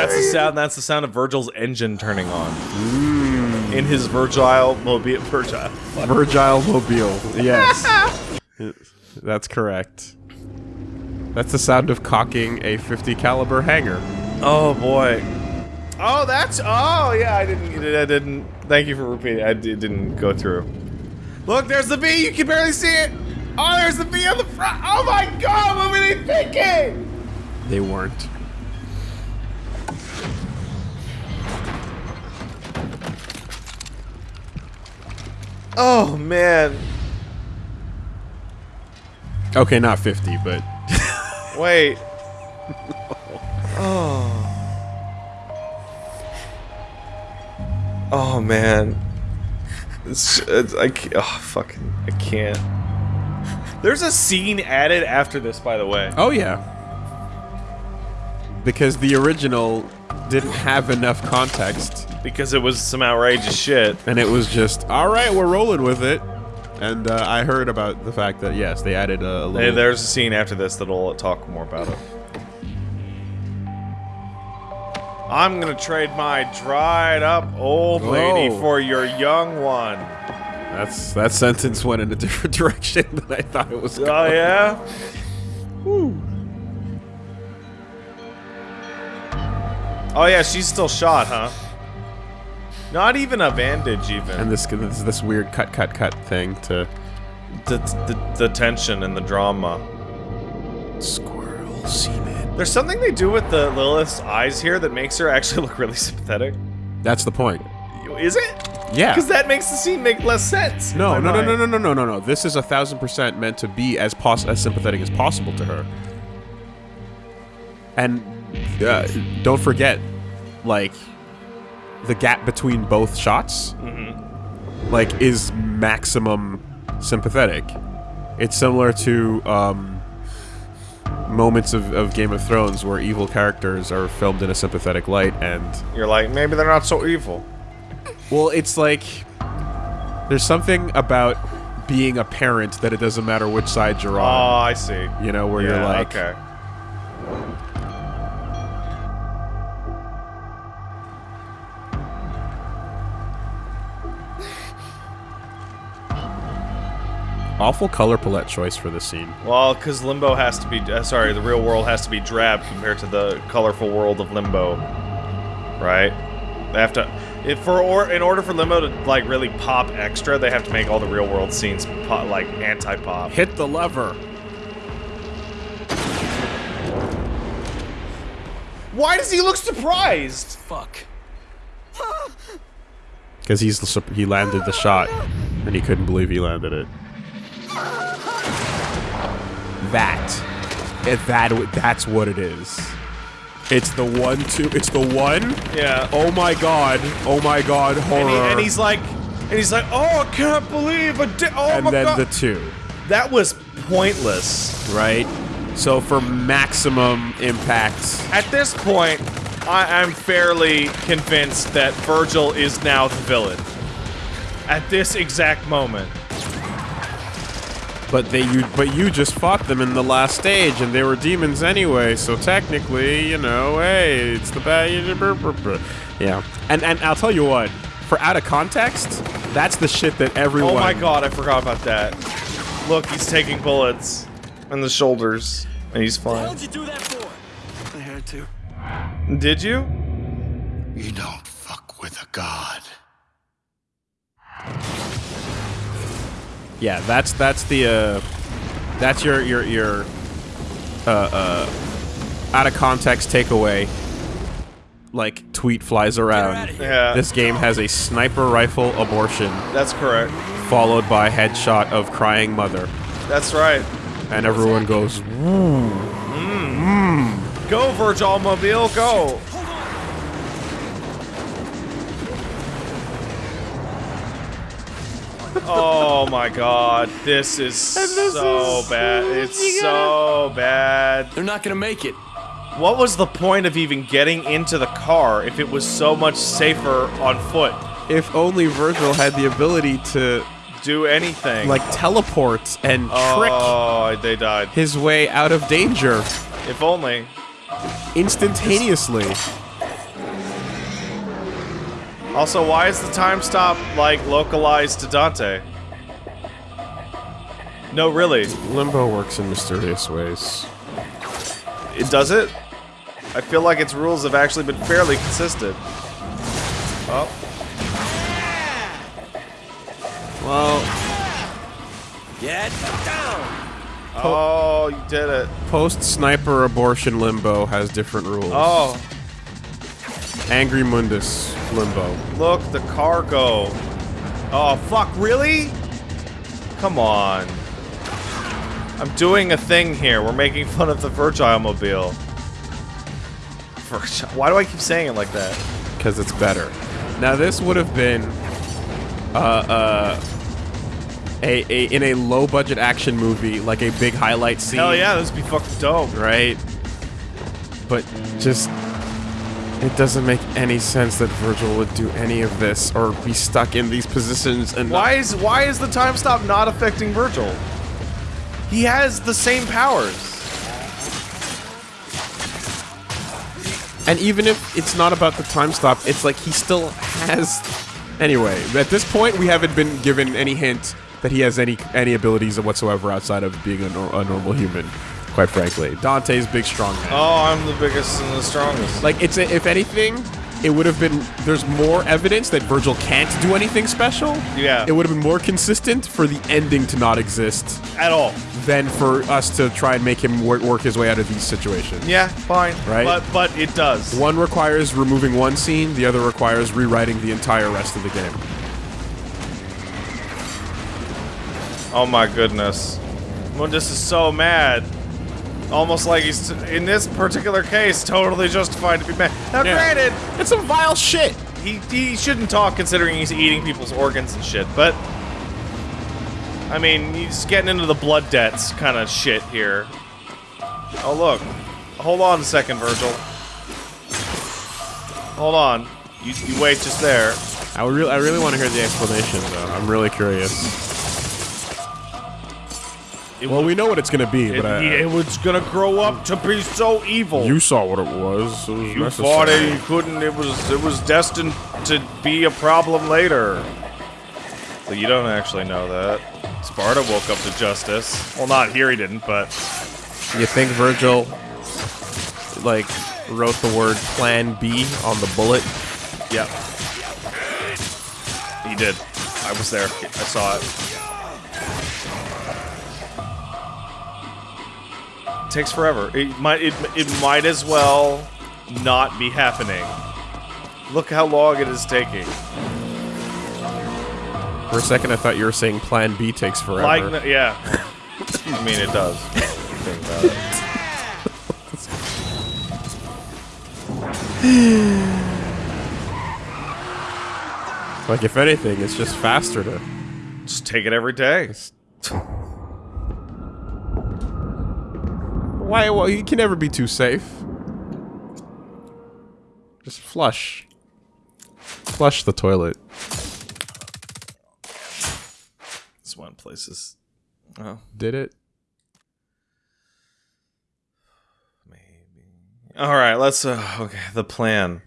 That's the sound. That's the sound of Virgil's engine turning on. In his Virgile mobile. Virgile. Virgile Mobile. Yes. That's correct. That's the sound of cocking a 50 caliber hanger. Oh boy. Oh, that's. Oh yeah, I didn't. I didn't. Thank you for repeating. I didn't go through. Look, there's the V. You can barely see it. Oh, there's the V on the front. Oh my God, what were they thinking? They weren't. Oh man. Okay, not 50, but Wait. oh. Oh man. It's, it's I oh fucking I can't. There's a scene added after this, by the way. oh yeah. Because the original didn't have enough context, Because it was some outrageous shit. and it was just, all right, we're rolling with it. And uh, I heard about the fact that yes, they added a, little. Hey, there's a scene after this that'll talk more about it. I'm gonna trade my dried up old lady for your young one. That's that sentence went in a different direction than I thought it was. Oh going. yeah. Oh yeah, she's still shot, huh? Not even a bandage, even. And this this this weird cut cut cut thing to the, the the tension and the drama. squirrel semen. There's something they do with the Lilith's eyes here that makes her actually look really sympathetic. That's the point. Is it? Yeah. Because that makes the scene make less sense. No, no, no, no, no, no, no, no, no. This is a thousand percent meant to be as pos- as sympathetic as possible to her. And uh, don't forget, like, the gap between both shots, like, is maximum sympathetic. It's similar to um, moments of, of Game of Thrones where evil characters are filmed in a sympathetic light, and You're like, maybe they're not so evil. well, it's like there's something about being a parent that it doesn't matter which side you're on. Oh. I see. you know, where you're like, okay. Awful color palette choice for this scene. Well, because Limbo has to be, uh, sorry, the real world has to be drab compared to the colorful world of Limbo, right? They have to, if for or in order for Limbo to like really pop extra, they have to make all the real world scenes pop, like anti-pop. Hit the lever. Why does he look surprised? Fuck. Because he's he landed the shot, and he couldn't believe he landed it. That, it, that that's what it is. It's the one two. It's the one. Yeah. Oh my god. Oh my god. Horror. And, he, and he's like, and he's like, oh, I can't believe I did. Oh and my then god. the two. that was pointless. right? So for maximum impact, At this point, I, I'm fairly convinced that Virgil is now the villain. At this exact moment. But they you but you just fought them in the last stage, and they were demons anyway. So technically, you know, hey, it's the bad. Yeah, and and I'll tell you what, for out of context, that's the shit that everyone. Oh my god, I forgot about that. Look, he's taking bullets in the shoulders, and he's What fine. did you do that for? I had to. Did you? You don't fuck with a god. Yeah, that's that's the uh, that's your your your uh uh out of context takeaway. Like tweet flies around. Yeah, This game has a sniper rifle abortion that's correct. followed by headshot of crying mother, That's right. and everyone goes, Go, Virgil Mobile, go! Oh my god, this is so bad. It's so bad. They're not gonna make it. What was the point of even getting into the car if it was so much safer on foot? "If only Virgil had the ability to Do anything. like teleport and trick Oh, they died. his way out of danger If only. instantaneously." Also, why is the time stop, like, localized to Dante? No, really. Limbo works in mysterious ways. It does it? I feel like its rules have actually been fairly consistent. Oh, Well, Get down! oh, you did it. post sniper abortion limbo has different rules. Oh, Angry Mundus limbo. look, the cargo. Oh, fuck, really? Come on. I'm doing a thing here. We're making fun of the Virgile Mobile. Virgile. Why do I keep saying it like that? because it's better. Now this would have been uh, uh, a, a in a low budget action movie, like a big highlight scene. Hell yeah, this would be fucking dope. right? But just it doesn't make any sense that Virgil would do any of this or be stuck in these positions and Why is why is the time stop not affecting Virgil? He has the same powers. And even if it's not about the time stop, it's like he still has. Anyway, at this point, we haven't been given any hint that he has any any abilities whatsoever outside of being a, nor- a normal human. Quite frankly, Dante's big strong man. Oh, I'm the biggest and the strongest. Like it's a, if anything, it would have been. There's more evidence that Virgil can't do anything special. Yeah. It would have been more consistent for the ending to not exist At all. than for us to try and make him work, work his way out of these situations. Yeah, fine. Right? But but it does. One requires removing one scene, the other requires rewriting the entire rest of the game. Oh my goodness. Mundus is so mad. Almost like he's, in this particular case, totally justified to be mad. Now, Yeah. granted, It's some vile shit. he, he shouldn't talk considering he's eating people's organs and shit, but. I mean, he's getting into the blood debts kind of shit here. Oh, look. Hold on a second, Virgil. Hold on. You, you wait just there. I would really, I really want to hear the explanation, though. I'm really curious. It Well, we know what it's gonna be, It, but I, it was gonna grow up to be so evil. you saw what it was. It was You necessary. it you couldn't. It was. It was destined to be a problem later. So you don't actually know that. Sparta woke up to justice. Well, not here. He didn't, but You think Virgil, like, wrote the word Plan B on the bullet? Yep. he did. I was there. I saw it. Takes forever. It might. It, it might as well not be happening. Look how long it is taking. For a second, I thought you were saying Plan B takes forever. Like, yeah. I mean, it does. Think about it. Like, if anything, it's just faster to. Just take it every day. Why? Well, you can never be too safe. Just flush. Flush the toilet. This one places. Oh, Did it? maybe. All right, let's. Uh, okay, the plan.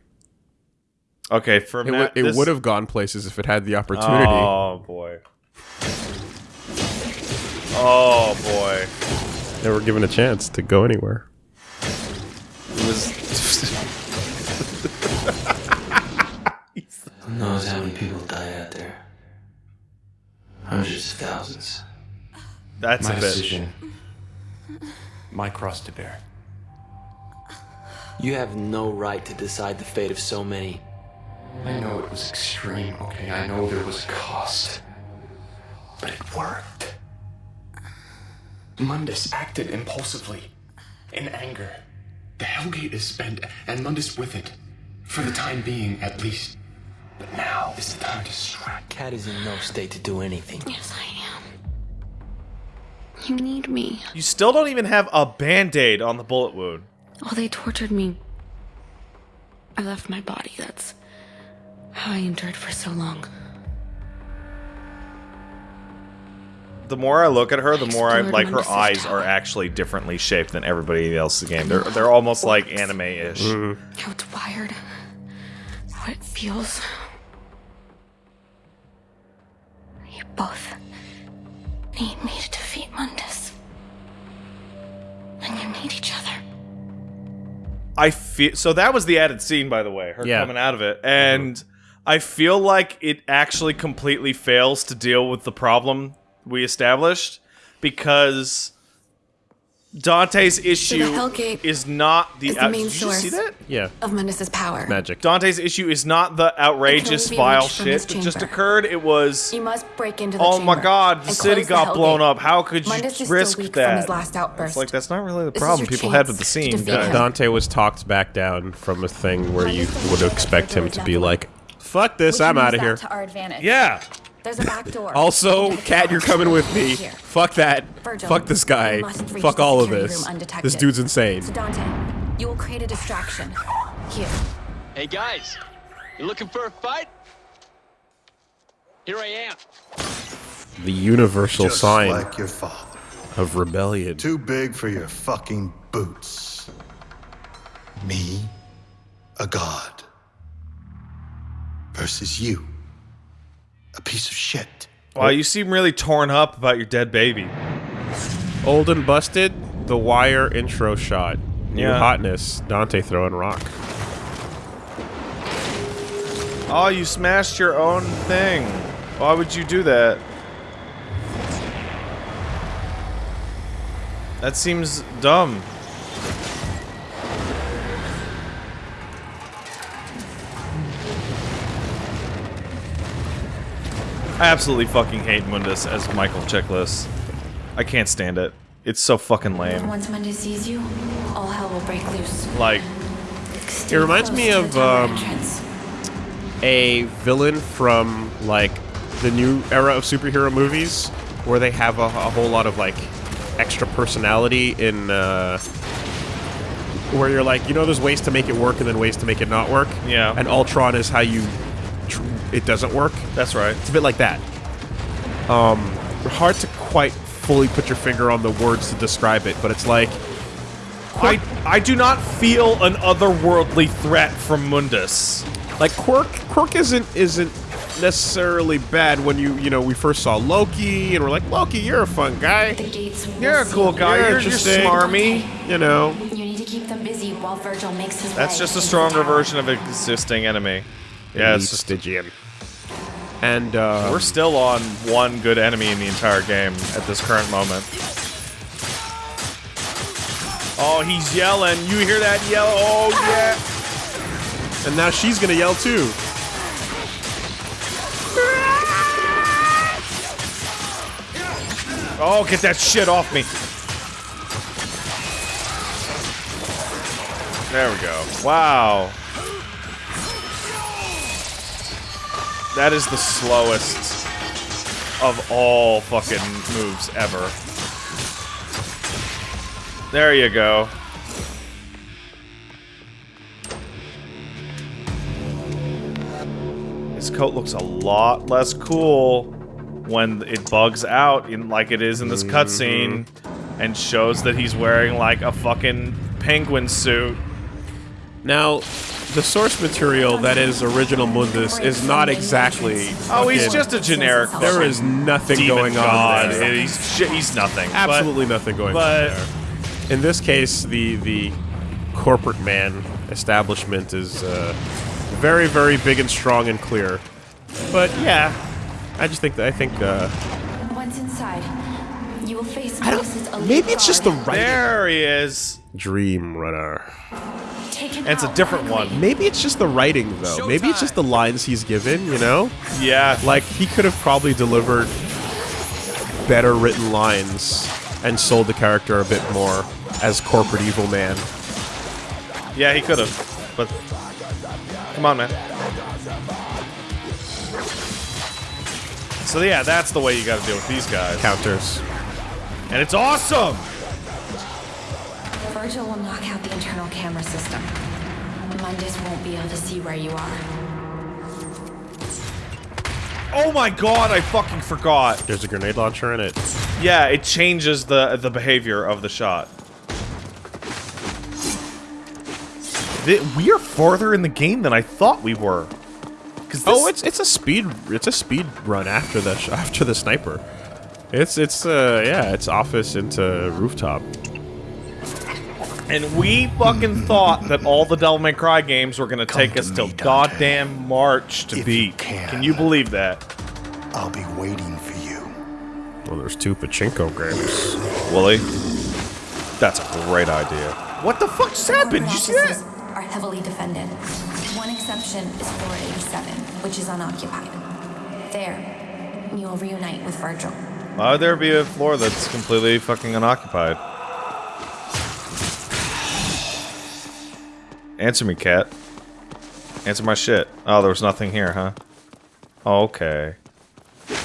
Okay, for It, Ma- would- it this- would have gone places if it had the opportunity. Oh boy. Oh boy. They were given a chance to go anywhere. It was. Who knows how many people die out there? Hundreds of thousands. That's My a bit. decision. My cross to bear. You have no right to decide the fate of so many. I know it was extreme, okay? I know there was a cost. But it worked. Mundus acted impulsively, in anger. The Hellgate is spent, and Mundus with it. For the time being, at least. But now is the time to strike. Cat is in no state to do anything. Yes, I am. You need me. You still don't even have a band aid on the bullet wound. Oh, they tortured me. I left my body. That's how I endured for so long. The more I look at her, the more I like her eyes are actually differently shaped than everybody else's game. They're they're almost like anime-ish. Mm-hmm. How it's wired. How it feels. You both need me to defeat Mundus. And you need each other. I feel so that was the added scene, by the way, her Yeah. coming out of it, and mm-hmm. I feel like it actually completely fails to deal with the problem we established because Dante's issue Hellgate is not the, is the main Did you just see source. that? Yeah, Of Mundus's power. magic. Dante's issue is not the outrageous vile shit that just occurred. It was You must break into the oh my god, the city close the got blown Hellgate. up. How could you Mundus is risk that? from his last outburst. It's like that's not really the problem people had with the scene, defeat Dante was talked back down from a thing where you would expect him to be like, "Fuck this, I'm out of here." To our advantage. Yeah. There's a back door. Also, into the Cat, you're coming with me. Here. Fuck that. Virgil, Fuck this guy. you must reach Fuck all of this. This dude's insane. So Dante, you will create a distraction. Here. Hey guys, you looking for a fight? Here I am. The universal Just sign like your father. of rebellion. Too big for your fucking boots. Me, a god. Versus you, a piece of shit. Wow, you seem really torn up about your dead baby. Old and busted. The Wire intro shot. New Yeah. hotness. Dante throwing rock. Oh, you smashed your own thing. Why would you do that? That seems dumb. I absolutely fucking hate Mundus as Michael checklist. I can't stand it. It's so fucking lame. Once Mundus sees you, all hell will break loose. Like, Stay It reminds me of, um, a villain from like the new era of superhero movies where they have a, a whole lot of like extra personality in uh where you're like you know there's ways to make it work and then ways to make it not work Yeah. and ultron is how you tr- it doesn't work that's right. it's a bit like that um hard to quite fully put your finger on the words to describe it but it's like I I do not feel an otherworldly threat from Mundus. Like Quirk, Quirk isn't isn't necessarily bad when you you know we first saw Loki and we're like Loki, you're a fun guy, The gates will You're a cool guy. You're You're, you're smarmy. you know. You need to keep them busy while Virgil makes his That's way just a stronger version of an existing enemy. Yeah, it's Elite just, Stygian. And uh, we're still on one good enemy in the entire game at this current moment. Oh, he's yelling. You hear that yell? Oh, yeah. and now she's gonna yell too. Oh, get that shit off me. There we go. Wow. That is the slowest of all fucking moves ever. There you go. His coat looks a lot less cool when it bugs out in like it is in this cutscene mm-hmm. and shows that he's wearing like a fucking penguin suit. Now, the source material that is original Mundus is not exactly. Oh, he's fucking- just a generic. There is nothing demon going god. on there. He's sh- he's nothing. But- Absolutely nothing going but- on there. In this case, the the corporate man establishment is uh, very, very big and strong and clear. But yeah, I just think that I think uh, Once inside, you will face I don't. Maybe it's just the guard. writing. There he is. Dream Runner. Take And it's a different one. Maybe it's just the writing though. Maybe it's just the lines he's given. You know, Yeah. like he could have probably delivered better written lines and sold the character a bit more as corporate evil man. Yeah, he could have. But come on, man. So yeah, that's the way you got to deal with these guys. Counters. And it's awesome. Virgil will knock out the internal camera system. Mundus won't be able to see where you are. Oh my god, I fucking forgot. There's a grenade launcher in it. Yeah, it changes the the behavior of the shot. Th- we are farther in the game than I thought we were. Because Oh, it's it's a speed it's a speed run after the after the sniper. It's it's uh yeah it's office into rooftop. And we fucking thought that all the Devil May Cry games were gonna take to us till Dante. goddamn March to If you beat. can. Can you believe that, I'll be waiting for you. Well, there's two pachinko games. Willie? That's a great idea. What the fuck just happened? Did you see that? Offices Are heavily defended. One exception is floor 87, which is unoccupied. There, you will reunite with Virgil. Why would there be a floor that's completely fucking unoccupied? Answer me, cat. Answer my shit. Oh, there was nothing here, huh? Oh, okay. You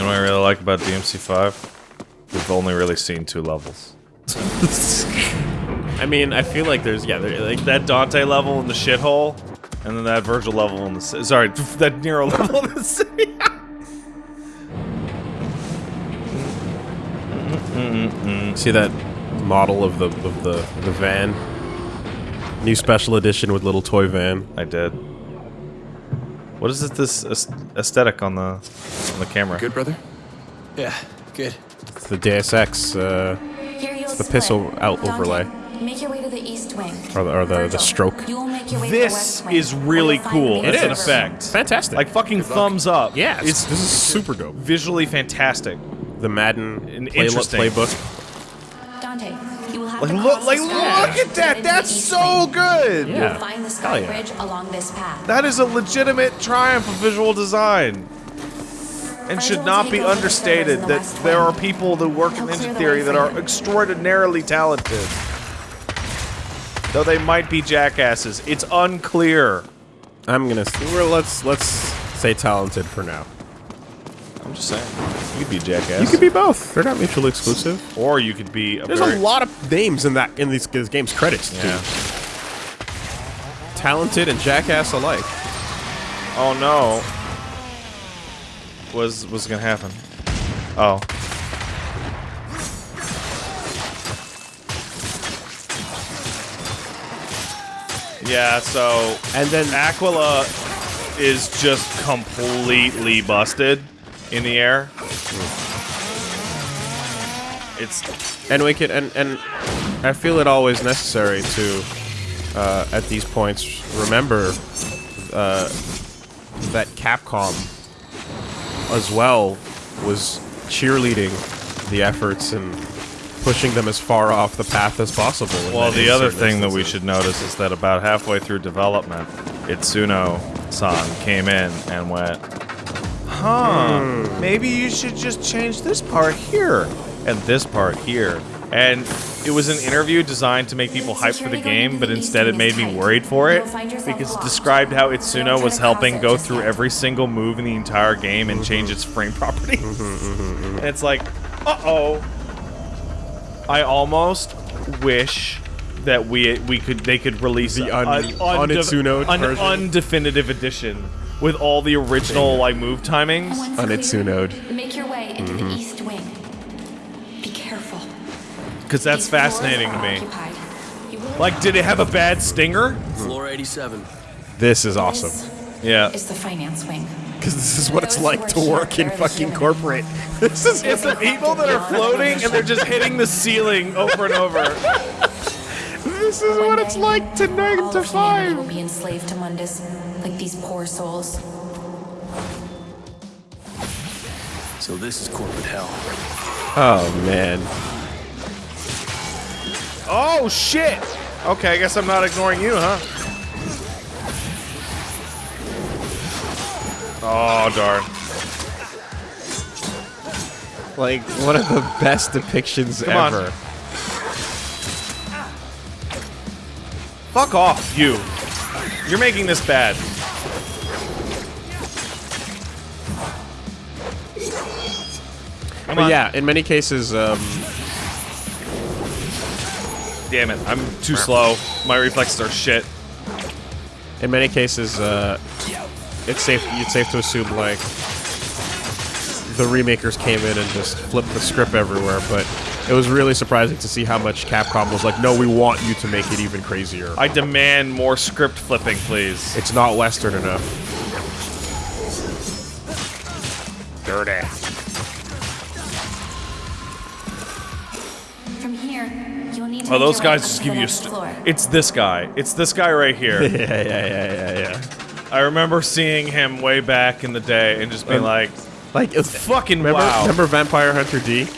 know what I really like about DMC5? We've only really seen two levels. I mean, I feel like there's yeah, there, like That Dante level in the shithole, and then that Virgil level in the sorry, that Nero level in the city. see that model of the of the the van. New special edition with little toy van. I did. What is it? This aesthetic on the on the camera? Good, brother? Yeah, good. It's the Deus Ex uh, Here you'll the pistol out Dante, overlay. Make your way to the east wing. Or the- or the- the stroke. You will make your way to the This west is really cool It is. an effect. fantastic. Like fucking thumbs up. yeah, it's, it's this is super dope. visually fantastic. The Madden And play- interesting. playbook. Like to look, like look at that. That's so wing. good. You Yeah. will find the sky yeah. bridge along this path. That is a legitimate triumph of visual design. And should not be understated the that there are people that work in He'll clear Ninja Theory way that are extraordinarily talented. Though they might be jackasses. It's unclear. I'm gonna well, let's let's say talented for now. I'm just saying. You could be a jackass. You could be both. They're not mutually exclusive. or you could be a There's very, a lot of names in that in these, these games credits. dude. Yeah. Talented and jackass alike. Oh no. Was was gonna happen? Oh. Yeah, so And then Aquila is just completely busted in the air. It's and we can and and I feel it always necessary to uh, at these points remember uh, that Capcom as well was cheerleading the efforts and pushing them as far off the path as possible. Well, the other thing that we should notice is that about halfway through development, Itsuno-san came in and went, Huh, Hmm. maybe you should just change this part here and this part here. And it was an interview designed to make people hyped for the game, but instead it made me worried for it because it described how Itsuno was helping go through every single move in the entire game and change its frame properties. Mm-hmm, And it's like, uh-oh. I almost wish that we we could they could release The a- un- an unitsunoed an version? undefinitive edition with all the original like move timings. On cleared, Itsunode. Make your way into Mm-hmm. the east wing. Be careful. Because that's These fascinating to me. occupied. You will Like, did it have a bad stinger? Floor 87. This is awesome Yeah. Is the finance wing. because this is what it's like to work in fucking human. corporate. This is It's the people that are floating and they're just hitting the ceiling over and over. this is One what day, it's like to nine all to of humanity will be enslaved to Mundus, like these poor souls. So this is corporate hell. Oh man. Oh shit! Okay, I guess I'm not ignoring you, huh? Oh darn. Like one of the best depictions Come on. Fuck off, you. You're making this bad. Come But on. yeah, in many cases, um, Damn it, I'm too slow. My reflexes are shit. in many cases, uh, it's safe. It's safe to assume like the remakers came in and just flipped the script everywhere. But It was really surprising to see how much Capcom was like, no, we want you to make it even crazier. I demand more script flipping, please. It's not Western enough. Dirty. From here, you'll need to Oh, those guys just give you a. next St- it's this guy. It's this guy right here. yeah, yeah, yeah, yeah, yeah. I remember seeing him way back in the day and just being Um, like, Like, it's fucking remember, wow. remember Vampire Hunter D?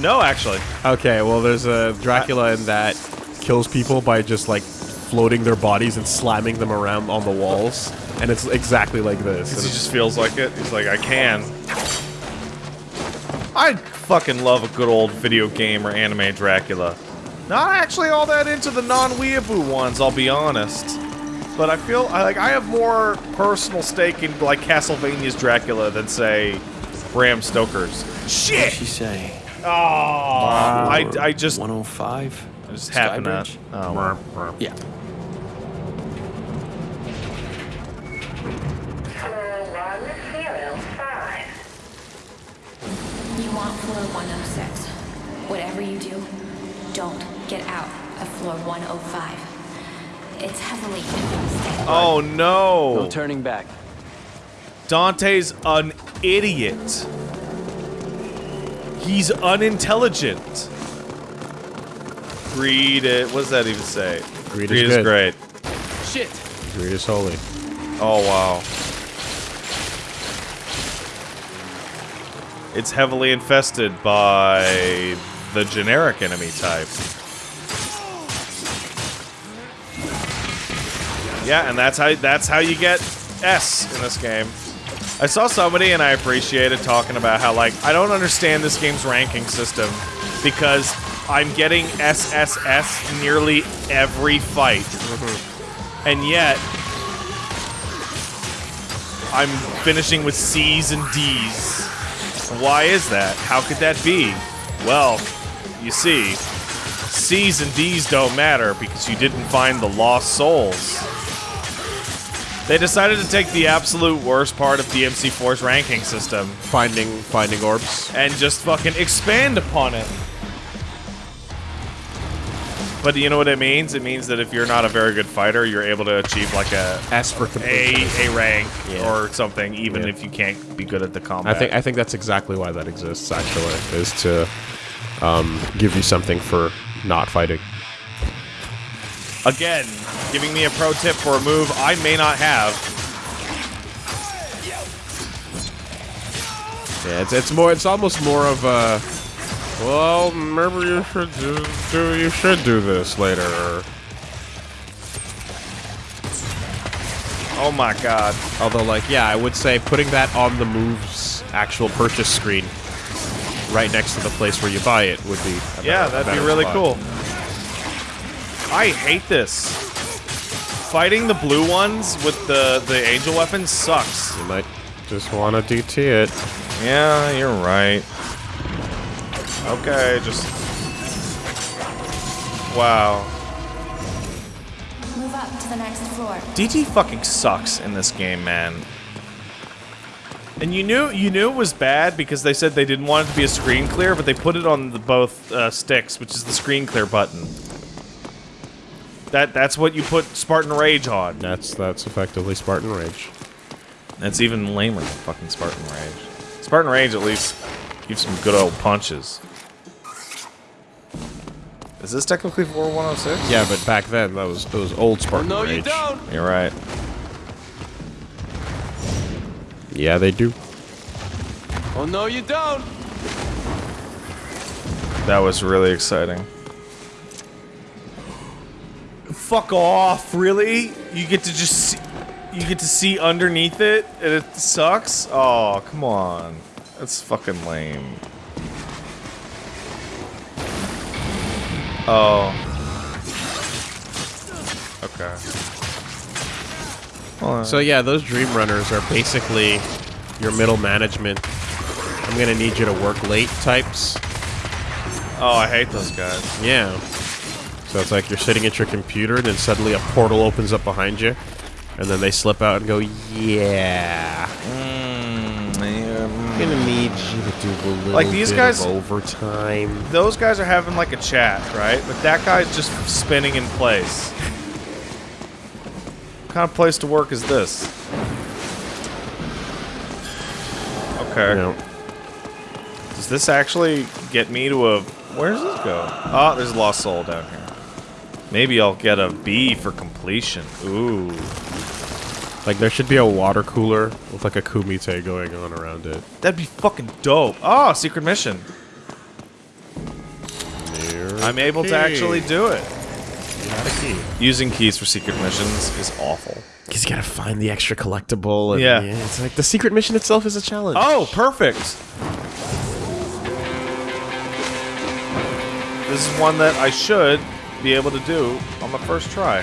No, actually. Okay, well, there's a Dracula in that kills people by just like floating their bodies and slamming them around on the walls, and it's exactly like this. Because he just feels like it. He's like, I can. I fucking love a good old video game or anime Dracula. Not actually all that into the non-weeaboo ones, I'll be honest. But I feel I like I have more personal stake in like Castlevania's Dracula than say Bram Stoker's. What'd she say? Oh, I, I just 105? I just happened to. Skybridge? Oh, well. Yeah. You want floor 106. Whatever you do, don't get out of floor 105. It's heavily infested. oh no! No turning back. Dante's an idiot. He's unintelligent. Greed it. What does that even say? Greed is good. great. Shit! Greed is holy. Oh wow. It's heavily infested by the generic enemy type. Yeah, and that's how that's how you get S in this game. I saw somebody and I appreciated talking about how like I don't understand this game's ranking system because I'm getting SSS nearly every fight. Mm-hmm. And yet I'm finishing with C's and D's. Why is that? How could that be? Well, you see, C's and D's don't matter because you didn't find the lost souls. They decided to take the absolute worst part of DMC4's ranking system Finding finding orbs. and just fucking expand upon it. But you know what it means? It means that if you're not a very good fighter, you're able to achieve like a S for a, a rank Yeah. or something, even Yeah. if you can't be good at the combat. I think I think that's exactly why that exists. Actually, is to um, give you something for not fighting. Again, giving me a pro tip for a move I may not have. Yeah, it's it's more. It's almost more of a. Well, remember you should do, do you should do this later. Oh my god. Although, like, yeah, I would say putting that on the move's actual purchase screen, right next to the place where you buy it, would be. Yeah, that'd be really spot. cool. I hate this. Fighting the blue ones with the, the angel weapon sucks. You might just want to DT it. Yeah, you're right. Okay, just... Wow. Move up to the next floor. DT fucking sucks in this game, man. And you knew you knew it was bad because they said they didn't want it to be a screen clear, but they put it on the both uh, sticks, which is the screen clear button. That that's what you put Spartan Rage on. That's that's effectively Spartan Rage. That's even lamer than fucking Spartan Rage. Spartan Rage at least gives some good old punches. Is this technically 4106? Yeah, but back then that was that was old Spartan no, Rage. you don't! You're right. Yeah, they do. Oh, no, you don't! That was really exciting. Fuck off, really? You get to just see, you get to see underneath it and it sucks? Oh, come on. That's fucking lame. Oh. Okay. So yeah, those Dream Runners are basically your middle management. I'm gonna need you to work late types. oh, I hate those guys. Yeah. So it's like you're sitting at your computer, and then suddenly a portal opens up behind you, and then they slip out and go, "Yeah." Mm, yeah, mm. gonna need you to do a little Like, these bit guys- of overtime. Those guys are having like a chat, right? But that guy's just spinning in place. What kind of place to work is this? Okay. You know, Does this actually get me to a... Where does this go? Oh, there's a lost soul down here. Maybe I'll get a B for completion. Ooh. like there should be a water cooler with like a kumite going on around it. That'd be fucking dope. Oh, secret mission. There- I'm able to actually do it. You key. Using keys for secret missions is awful. He's gotta find the extra collectible. And, Yeah. it's like the secret mission itself is a challenge. Oh, perfect. This is one that I should be able to do on the first try.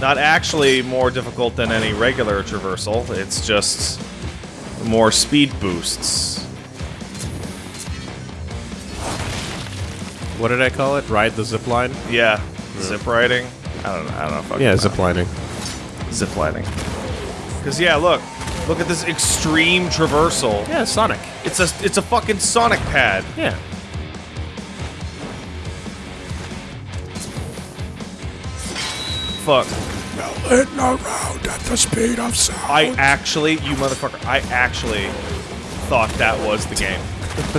Not actually more difficult than any regular traversal, it's just more speed boosts. What did I call it? Ride the zip line? Yeah, zip riding. I don't know. I don't know. Yeah, zip lining. zip lining. Because yeah, look, look at this extreme traversal. Yeah, Sonic. It's a it's a fucking Sonic pad. Yeah. Fuck. Hitting around at the speed of sound. I actually, you motherfucker, I actually thought that was the game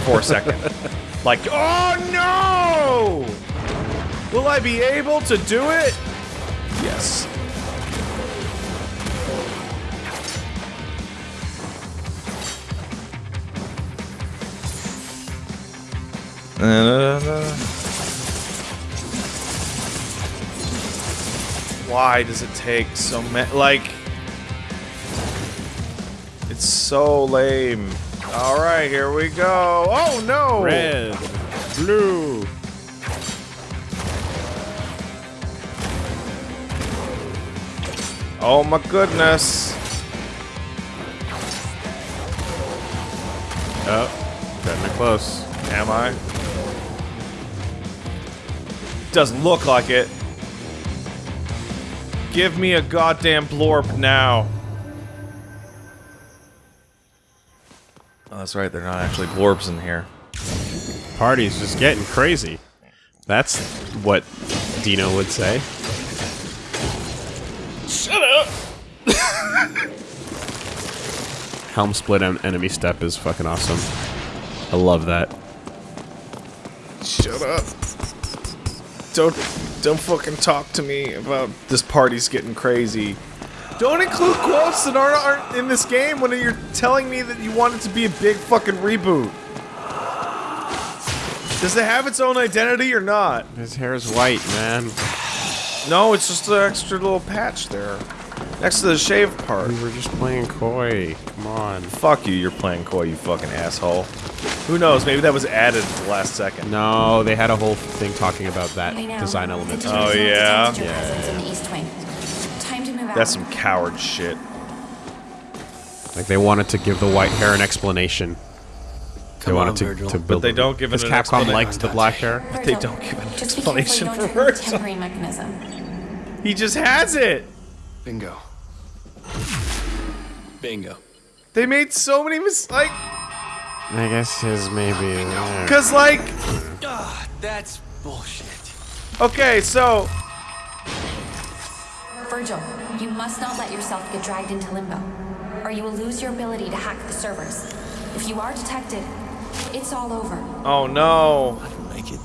for a second. like, oh no! Will I be able to do it? Yes. Why does it take so many? Like, it's so lame. All right, here we go. Oh no! Red. Blue. Oh my goodness! Oh, getting close. Am I? Doesn't look like it. Give me a goddamn blorp now. Oh, that's right. They're not actually blorps in here. Party's just getting crazy. That's what Dino would say. Shut up! Helm split en- enemy step is fucking awesome. I love that. Shut up. Don't don't fucking talk to me about this party's getting crazy. Don't include quotes that aren't, aren't in this game when you're telling me that you want it to be a big fucking reboot. Does it have its own identity or not? His hair is white, man. No, it's just an extra little patch there. Next to the shave part. We were just playing coy. Come on. Fuck you, you're playing coy, you fucking asshole. Who knows, maybe that was added at the last second. No, they had a whole thing talking about that design element. Oh, a yeah? monster presence in the East Wing. Time to move out. That's some coward shit. Like they wanted to give the white hair an explanation. They Come wanted on, to, Virgil. to But build. they don't give it because an Capcom explanation. liked the black hair. But they don't give an Just be careful you explanation for trip over the Virgil. tempering mechanism. He just has it! Bingo. Bingo. They made so many mistakes. I guess his maybe. yeah. Cause like, Ah, that's bullshit. okay, so Virgil, you must not let yourself get dragged into limbo, or you will lose your ability to hack the servers. If you are detected, it's all over. oh no. I didn't make it.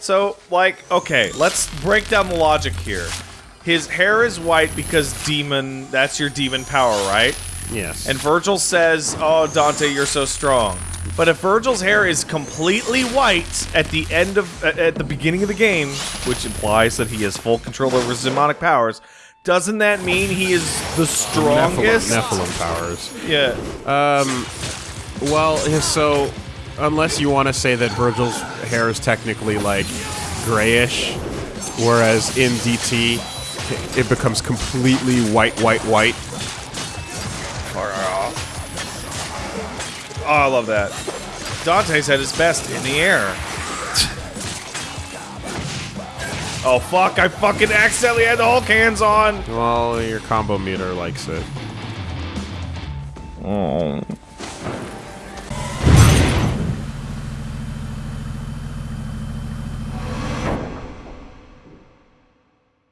So like, okay, let's break down the logic here. His hair is white because demon. That's your demon power, right? Yes. And Virgil says, "Oh, Dante, you're so strong." But if Virgil's hair is completely white at the end of at at the beginning of the game, which implies that he has full control over his demonic powers, doesn't that mean he is the Nephilim, strongest? Nephilim powers. Yeah. Um, well, so unless you want to say that Virgil's hair is technically like grayish, whereas in DT it becomes completely white, white, white. Oh, I love that. Dante's at his best in the air. Oh fuck! I fucking accidentally had the Hulk hands on. Well, your combo meter likes it. Oh.